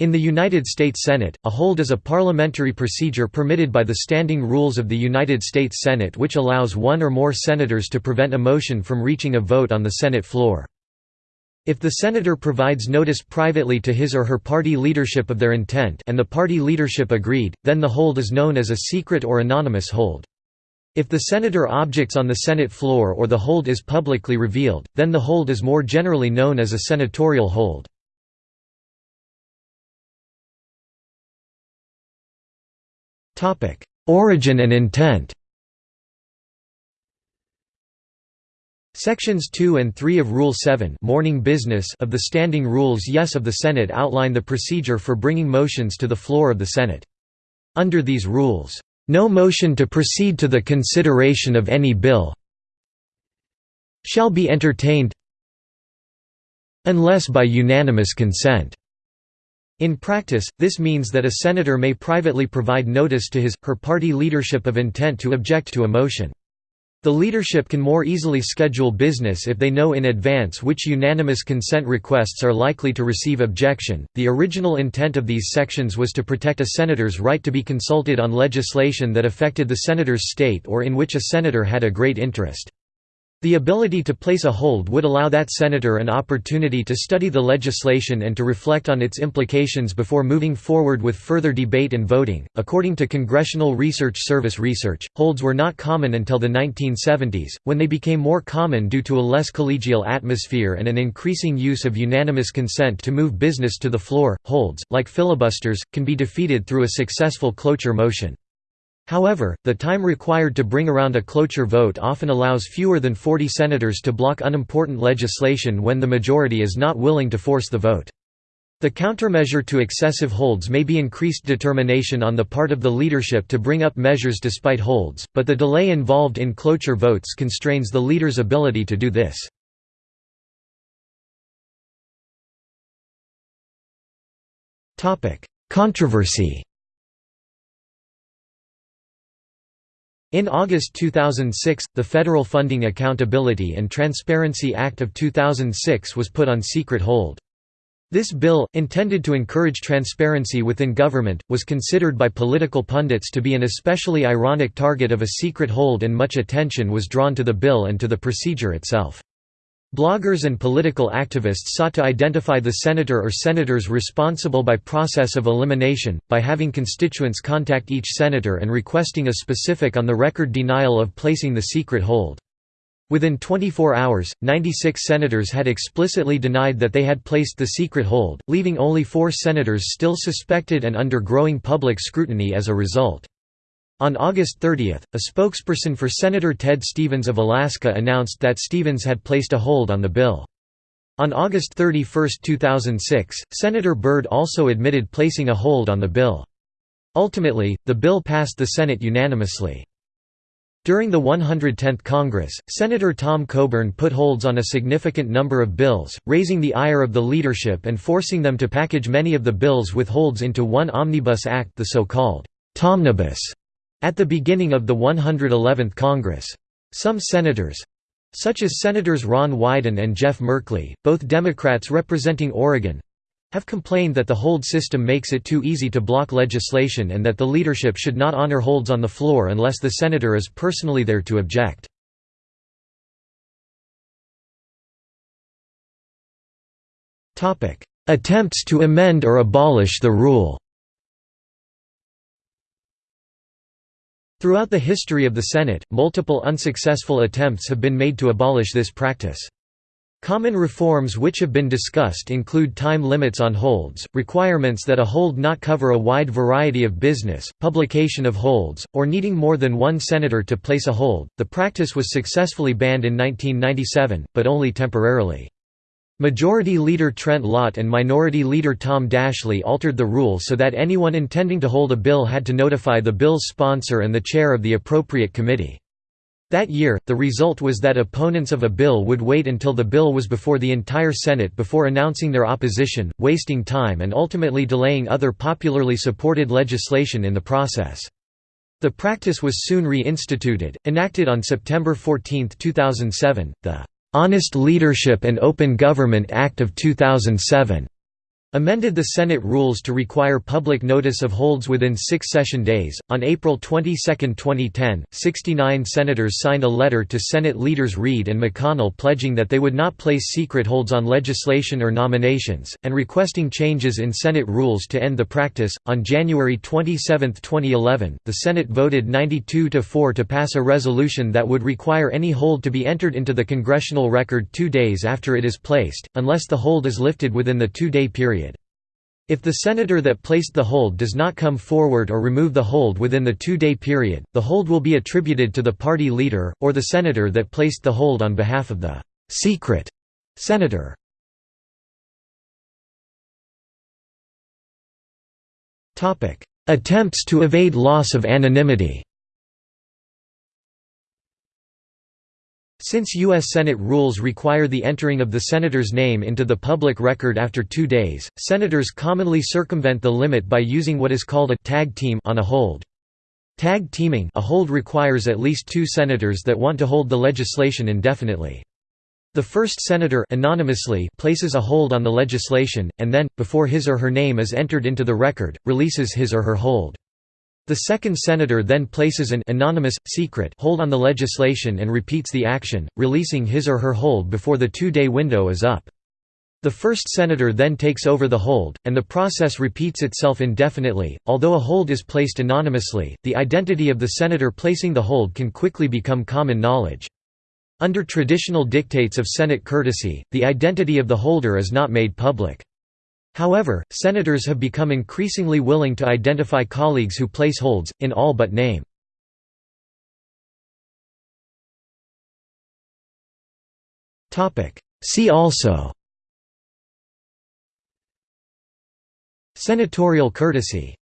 In the United States Senate, a hold is a parliamentary procedure permitted by the standing rules of the United States Senate which allows one or more senators to prevent a motion from reaching a vote on the Senate floor. If the senator provides notice privately to his or her party leadership of their intent and the party leadership agreed, then the hold is known as a secret or anonymous hold. If the senator objects on the Senate floor or the hold is publicly revealed, then the hold is more generally known as a senatorial hold. Origin and intent Sections 2 and 3 of Rule 7 morning business of the Standing Rules Yes of the Senate outline the procedure for bringing motions to the floor of the Senate. Under these rules, "...no motion to proceed to the consideration of any bill shall be entertained unless by unanimous consent." In practice, this means that a senator may privately provide notice to his, her party leadership of intent to object to a motion. The leadership can more easily schedule business if they know in advance which unanimous consent requests are likely to receive objection. The original intent of these sections was to protect a senator's right to be consulted on legislation that affected the senator's state or in which a senator had a great interest. The ability to place a hold would allow that senator an opportunity to study the legislation and to reflect on its implications before moving forward with further debate and voting. According to Congressional Research Service research, holds were not common until the 1970s, when they became more common due to a less collegial atmosphere and an increasing use of unanimous consent to move business to the floor. Holds, like filibusters, can be defeated through a successful cloture motion. However, the time required to bring around a cloture vote often allows fewer than 40 senators to block unimportant legislation when the majority is not willing to force the vote. The countermeasure to excessive holds may be increased determination on the part of the leadership to bring up measures despite holds, but the delay involved in cloture votes constrains the leader's ability to do this. Controversy In August 2006, the Federal Funding Accountability and Transparency Act of 2006 was put on secret hold. This bill, intended to encourage transparency within government, was considered by political pundits to be an especially ironic target of a secret hold and much attention was drawn to the bill and to the procedure itself. Bloggers and political activists sought to identify the senator or senators responsible by process of elimination, by having constituents contact each senator and requesting a specific on-the-record denial of placing the secret hold. Within 24 hours, 96 senators had explicitly denied that they had placed the secret hold, leaving only four senators still suspected and under growing public scrutiny as a result. On August 30, a spokesperson for Senator Ted Stevens of Alaska announced that Stevens had placed a hold on the bill. On August 31, 2006, Senator Byrd also admitted placing a hold on the bill. Ultimately, the bill passed the Senate unanimously. During the 110th Congress, Senator Tom Coburn put holds on a significant number of bills, raising the ire of the leadership and forcing them to package many of the bills with holds into one omnibus act the so-called Tomnibus at the beginning of the 111th Congress. Some senators—such as Senators Ron Wyden and Jeff Merkley, both Democrats representing Oregon—have complained that the hold system makes it too easy to block legislation and that the leadership should not honor holds on the floor unless the senator is personally there to object. Attempts to amend or abolish the rule Throughout the history of the Senate, multiple unsuccessful attempts have been made to abolish this practice. Common reforms which have been discussed include time limits on holds, requirements that a hold not cover a wide variety of business, publication of holds, or needing more than one senator to place a hold. The practice was successfully banned in 1997, but only temporarily. Majority Leader Trent Lott and Minority Leader Tom Daschle altered the rule so that anyone intending to hold a bill had to notify the bill's sponsor and the chair of the appropriate committee. That year, the result was that opponents of a bill would wait until the bill was before the entire Senate before announcing their opposition, wasting time and ultimately delaying other popularly supported legislation in the process. The practice was soon reinstituted, enacted on September 14, 2007, the Honest Leadership and Open Government Act of 2007 amended the Senate rules to require public notice of holds within six session days. On April 22, 2010, 69 senators signed a letter to Senate leaders Reid and McConnell pledging that they would not place secret holds on legislation or nominations, and requesting changes in Senate rules to end the practice. On January 27, 2011, the Senate voted 92 to 4 to pass a resolution that would require any hold to be entered into the congressional record two days after it is placed, unless the hold is lifted within the two day period. If the senator that placed the hold does not come forward or remove the hold within the two-day period, the hold will be attributed to the party leader, or the senator that placed the hold on behalf of the «secret» senator. Attempts to evade loss of anonymity Since U.S. Senate rules require the entering of the senator's name into the public record after two days, senators commonly circumvent the limit by using what is called a tag team on a hold. Tag teaming a hold requires at least two senators that want to hold the legislation indefinitely. The first senator anonymously places a hold on the legislation, and then, before his or her name is entered into the record, releases his or her hold. The second senator then places an anonymous, secret hold on the legislation and repeats the action, releasing his or her hold before the two-day window is up. The first senator then takes over the hold, and the process repeats itself indefinitely. Although a hold is placed anonymously, the identity of the senator placing the hold can quickly become common knowledge. Under traditional dictates of Senate courtesy, the identity of the holder is not made public. However, senators have become increasingly willing to identify colleagues who place holds, in all but name. See also Senatorial courtesy